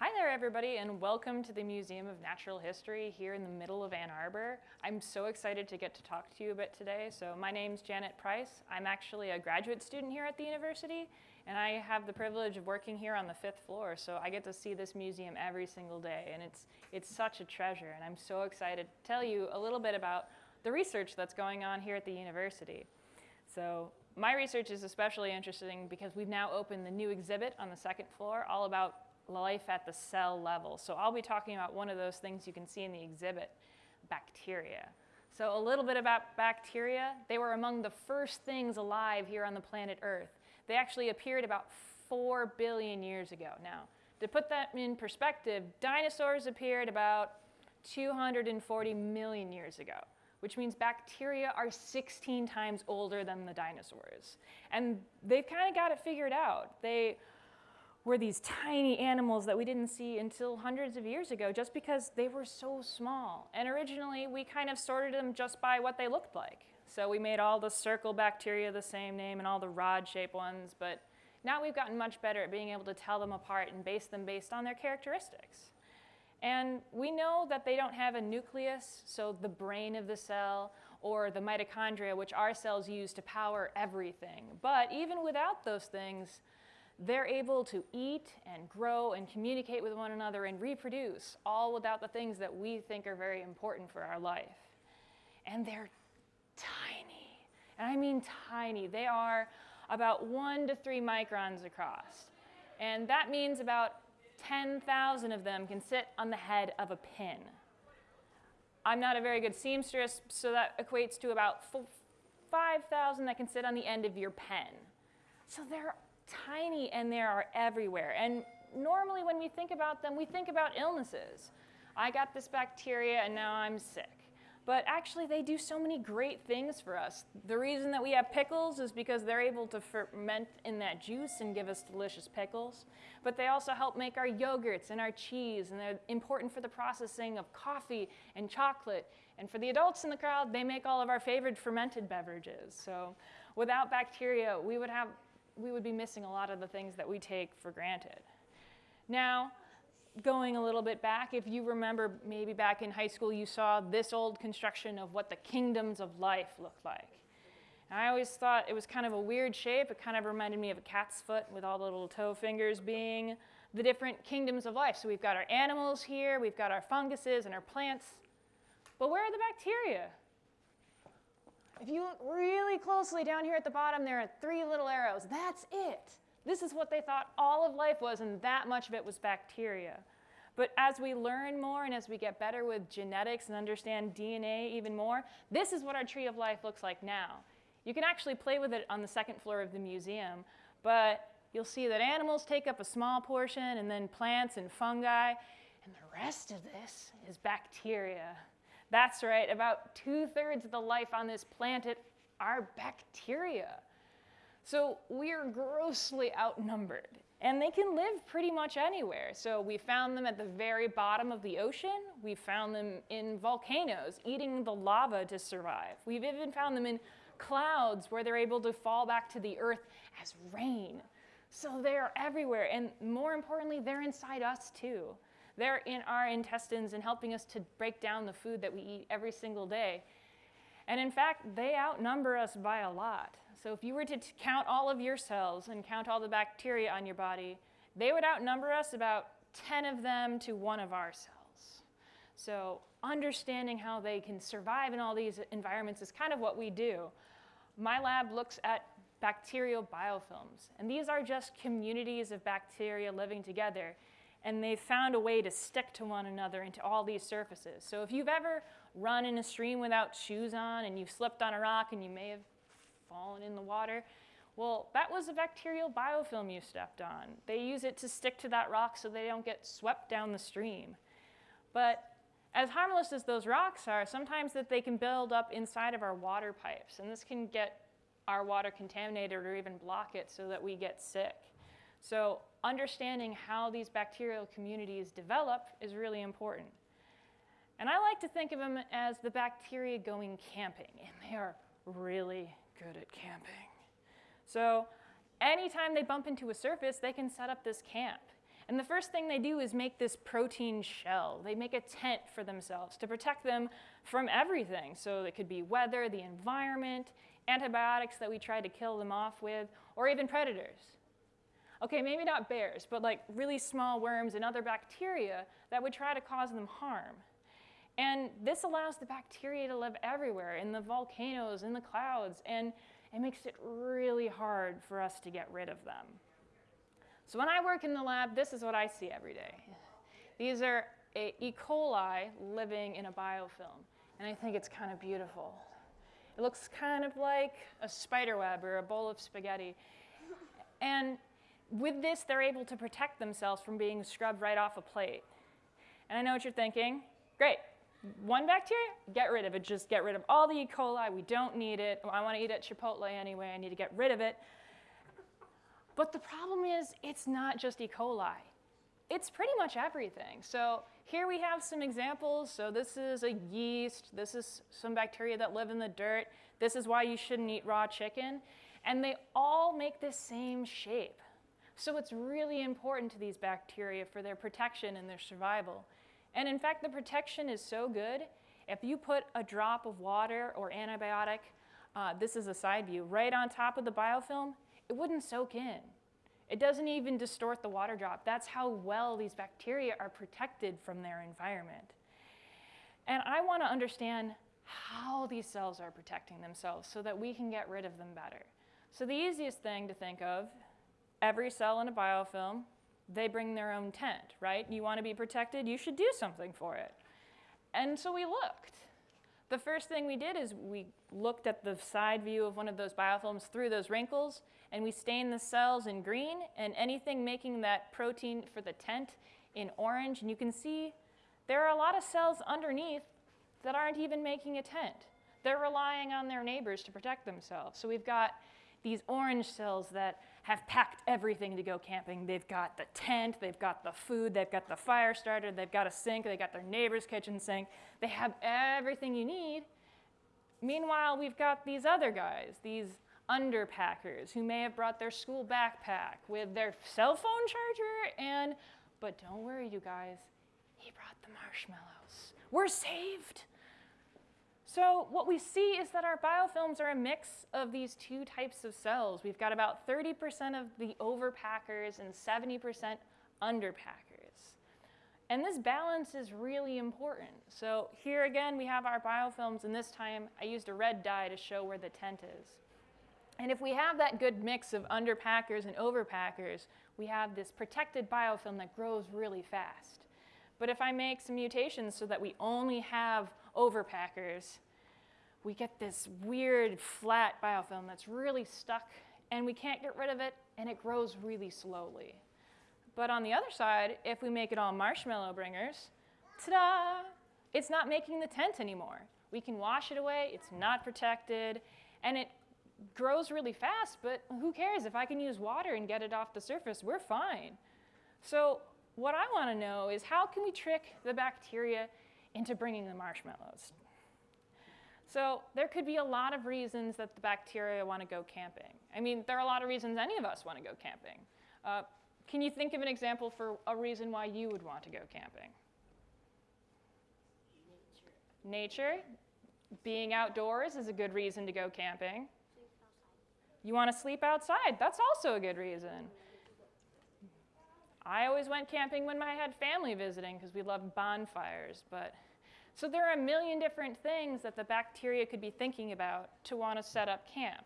Hi there, everybody, and welcome to the Museum of Natural History here in the middle of Ann Arbor. I'm so excited to get to talk to you a bit today. So my name's Janet Price. I'm actually a graduate student here at the university, and I have the privilege of working here on the fifth floor. So I get to see this museum every single day, and it's, it's such a treasure. And I'm so excited to tell you a little bit about the research that's going on here at the university. So my research is especially interesting because we've now opened the new exhibit on the second floor all about life at the cell level. So I'll be talking about one of those things you can see in the exhibit, bacteria. So a little bit about bacteria. They were among the first things alive here on the planet Earth. They actually appeared about 4 billion years ago. Now, to put that in perspective, dinosaurs appeared about 240 million years ago, which means bacteria are 16 times older than the dinosaurs. And they've kind of got it figured out. They were these tiny animals that we didn't see until hundreds of years ago just because they were so small. And originally, we kind of sorted them just by what they looked like. So we made all the circle bacteria the same name and all the rod-shaped ones, but now we've gotten much better at being able to tell them apart and base them based on their characteristics. And we know that they don't have a nucleus, so the brain of the cell, or the mitochondria, which our cells use to power everything. But even without those things, they're able to eat and grow and communicate with one another and reproduce, all without the things that we think are very important for our life. And they're tiny. And I mean tiny. They are about one to three microns across. And that means about 10,000 of them can sit on the head of a pin. I'm not a very good seamstress, so that equates to about 5,000 that can sit on the end of your pen. So they're tiny and they are everywhere. And normally when we think about them, we think about illnesses. I got this bacteria and now I'm sick. But actually they do so many great things for us. The reason that we have pickles is because they're able to ferment in that juice and give us delicious pickles. But they also help make our yogurts and our cheese and they're important for the processing of coffee and chocolate. And for the adults in the crowd, they make all of our favorite fermented beverages. So without bacteria, we would have we would be missing a lot of the things that we take for granted. Now, going a little bit back, if you remember maybe back in high school you saw this old construction of what the kingdoms of life looked like. And I always thought it was kind of a weird shape. It kind of reminded me of a cat's foot with all the little toe fingers being the different kingdoms of life. So we've got our animals here, we've got our funguses and our plants. But where are the bacteria? If you look really closely down here at the bottom, there are three little arrows. That's it. This is what they thought all of life was, and that much of it was bacteria. But as we learn more and as we get better with genetics and understand DNA even more, this is what our tree of life looks like now. You can actually play with it on the second floor of the museum, but you'll see that animals take up a small portion, and then plants and fungi, and the rest of this is bacteria. That's right, about two-thirds of the life on this planet are bacteria. So we're grossly outnumbered. And they can live pretty much anywhere. So we found them at the very bottom of the ocean. We found them in volcanoes, eating the lava to survive. We've even found them in clouds where they're able to fall back to the earth as rain. So they're everywhere. And more importantly, they're inside us too. They're in our intestines and helping us to break down the food that we eat every single day. And in fact, they outnumber us by a lot. So if you were to count all of your cells and count all the bacteria on your body, they would outnumber us about 10 of them to one of our cells. So understanding how they can survive in all these environments is kind of what we do. My lab looks at bacterial biofilms, and these are just communities of bacteria living together and they've found a way to stick to one another into all these surfaces. So if you've ever run in a stream without shoes on and you've slipped on a rock and you may have fallen in the water, well, that was a bacterial biofilm you stepped on. They use it to stick to that rock so they don't get swept down the stream. But as harmless as those rocks are, sometimes that they can build up inside of our water pipes, and this can get our water contaminated or even block it so that we get sick. So understanding how these bacterial communities develop is really important. And I like to think of them as the bacteria going camping, and they are really good at camping. So anytime they bump into a surface, they can set up this camp. And the first thing they do is make this protein shell. They make a tent for themselves to protect them from everything. So it could be weather, the environment, antibiotics that we try to kill them off with, or even predators. Okay, maybe not bears, but like really small worms and other bacteria that would try to cause them harm. And this allows the bacteria to live everywhere, in the volcanoes, in the clouds, and it makes it really hard for us to get rid of them. So when I work in the lab, this is what I see every day. These are E. coli living in a biofilm, and I think it's kind of beautiful. It looks kind of like a spider web or a bowl of spaghetti. And with this, they're able to protect themselves from being scrubbed right off a plate. And I know what you're thinking. Great. One bacteria, get rid of it. Just get rid of all the E. coli. We don't need it. I want to eat at Chipotle anyway. I need to get rid of it. But the problem is, it's not just E. coli. It's pretty much everything. So here we have some examples. So this is a yeast. This is some bacteria that live in the dirt. This is why you shouldn't eat raw chicken. And they all make the same shape. So it's really important to these bacteria for their protection and their survival. And in fact, the protection is so good, if you put a drop of water or antibiotic, uh, this is a side view, right on top of the biofilm, it wouldn't soak in. It doesn't even distort the water drop. That's how well these bacteria are protected from their environment. And I want to understand how these cells are protecting themselves so that we can get rid of them better. So the easiest thing to think of every cell in a biofilm, they bring their own tent, right? You want to be protected, you should do something for it. And so we looked. The first thing we did is we looked at the side view of one of those biofilms through those wrinkles, and we stained the cells in green and anything making that protein for the tent in orange. And you can see there are a lot of cells underneath that aren't even making a tent. They're relying on their neighbors to protect themselves. So we've got these orange cells that have packed everything to go camping. They've got the tent, they've got the food, they've got the fire starter, they've got a sink, they've got their neighbor's kitchen sink. They have everything you need. Meanwhile, we've got these other guys, these underpackers who may have brought their school backpack with their cell phone charger and, but don't worry, you guys, he brought the marshmallows. We're saved. So what we see is that our biofilms are a mix of these two types of cells. We've got about 30% of the overpackers and 70% underpackers. And this balance is really important. So here again, we have our biofilms, and this time I used a red dye to show where the tent is. And if we have that good mix of underpackers and overpackers, we have this protected biofilm that grows really fast. But if I make some mutations so that we only have overpackers, we get this weird flat biofilm that's really stuck and we can't get rid of it and it grows really slowly. But on the other side, if we make it all marshmallow bringers, ta-da, it's not making the tent anymore. We can wash it away, it's not protected, and it grows really fast, but who cares? If I can use water and get it off the surface, we're fine. So what I want to know is how can we trick the bacteria into bringing the marshmallows? So there could be a lot of reasons that the bacteria want to go camping. I mean, there are a lot of reasons any of us want to go camping. Uh, can you think of an example for a reason why you would want to go camping? Nature. Nature. Being outdoors is a good reason to go camping. You want to sleep outside. That's also a good reason. I always went camping when I had family visiting because we loved bonfires, but so there are a million different things that the bacteria could be thinking about to want to set up camp.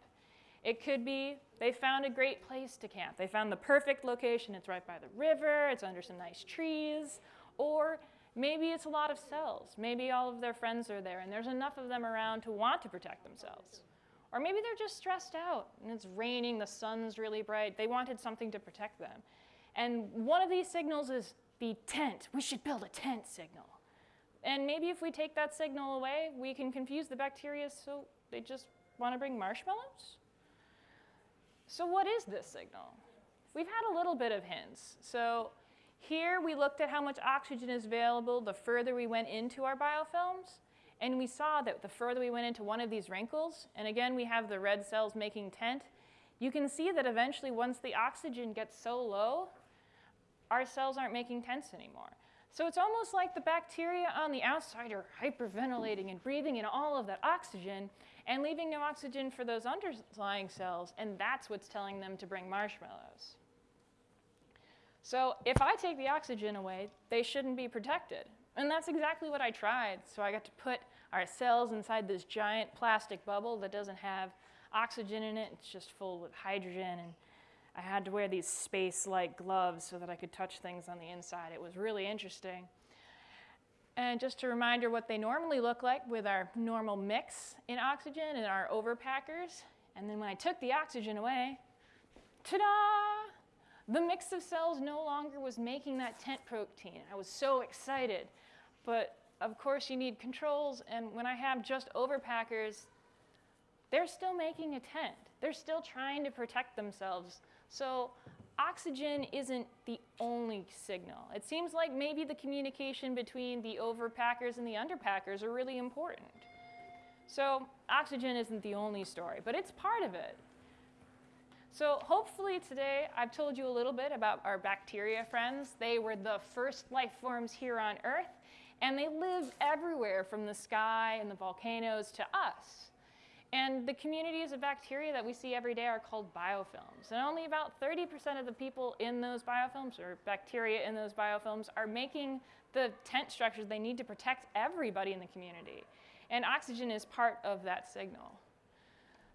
It could be they found a great place to camp. They found the perfect location. It's right by the river, it's under some nice trees, or maybe it's a lot of cells. Maybe all of their friends are there and there's enough of them around to want to protect themselves. Or maybe they're just stressed out and it's raining, the sun's really bright. They wanted something to protect them. And one of these signals is the tent. We should build a tent signal. And maybe if we take that signal away, we can confuse the bacteria so they just want to bring marshmallows? So what is this signal? We've had a little bit of hints. So here we looked at how much oxygen is available the further we went into our biofilms. And we saw that the further we went into one of these wrinkles, and again we have the red cells making tent, you can see that eventually once the oxygen gets so low, our cells aren't making tents anymore. So it's almost like the bacteria on the outside are hyperventilating and breathing in all of that oxygen and leaving no oxygen for those underlying cells, and that's what's telling them to bring marshmallows. So if I take the oxygen away, they shouldn't be protected. And that's exactly what I tried. So I got to put our cells inside this giant plastic bubble that doesn't have oxygen in it. It's just full with hydrogen. And I had to wear these space-like gloves so that I could touch things on the inside. It was really interesting. And just a reminder what they normally look like with our normal mix in oxygen and our overpackers. And then when I took the oxygen away, ta-da! The mix of cells no longer was making that tent protein. I was so excited. But of course you need controls, and when I have just overpackers, they're still making a tent. They're still trying to protect themselves. So oxygen isn't the only signal. It seems like maybe the communication between the overpackers and the underpackers are really important. So oxygen isn't the only story, but it's part of it. So hopefully today I've told you a little bit about our bacteria friends. They were the first life forms here on Earth, and they live everywhere from the sky and the volcanoes to us. And the communities of bacteria that we see every day are called biofilms. And only about 30% of the people in those biofilms, or bacteria in those biofilms, are making the tent structures they need to protect everybody in the community. And oxygen is part of that signal.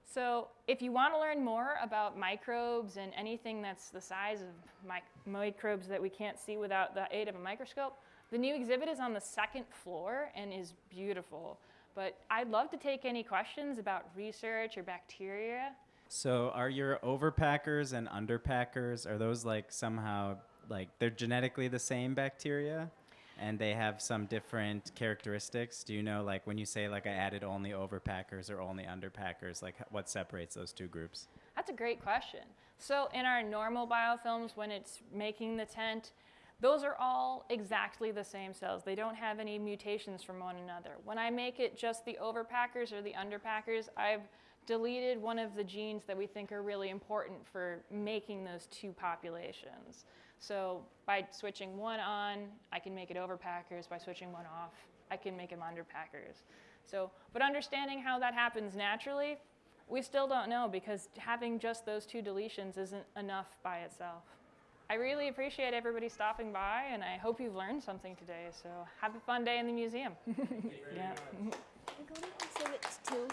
So if you want to learn more about microbes and anything that's the size of mic microbes that we can't see without the aid of a microscope, the new exhibit is on the second floor and is beautiful. But I'd love to take any questions about research or bacteria. So are your overpackers and underpackers, are those like somehow, like they're genetically the same bacteria? and they have some different characteristics. Do you know, like when you say like I added only overpackers or only underpackers, like what separates those two groups? That's a great question. So in our normal biofilms, when it's making the tent, those are all exactly the same cells. They don't have any mutations from one another. When I make it just the overpackers or the underpackers, I've deleted one of the genes that we think are really important for making those two populations. So by switching one on, I can make it overpackers. By switching one off, I can make them underpackers. So, but understanding how that happens naturally, we still don't know because having just those two deletions isn't enough by itself. I really appreciate everybody stopping by and I hope you've learned something today. So have a fun day in the museum. yeah. We're going to exhibits too.